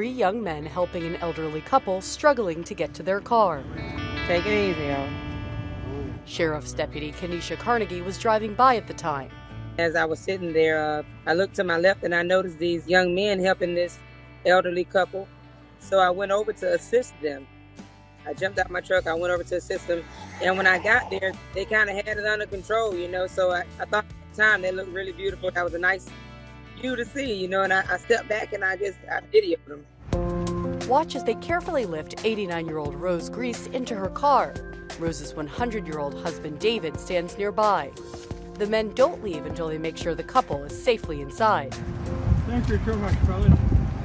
Three young men helping an elderly couple struggling to get to their car. Take it easy, yo. Sheriff's Deputy Kenesha Carnegie was driving by at the time. As I was sitting there, uh, I looked to my left and I noticed these young men helping this elderly couple. So I went over to assist them. I jumped out my truck, I went over to assist them. And when I got there, they kind of had it under control, you know. So I, I thought at the time they looked really beautiful. That was a nice view to see, you know. And I, I stepped back and I just I videoed them. Watch as they carefully lift 89 year old Rose Grease into her car. Rose's 100 year old husband David stands nearby. The men don't leave until they make sure the couple is safely inside. Thank you so much, fellas.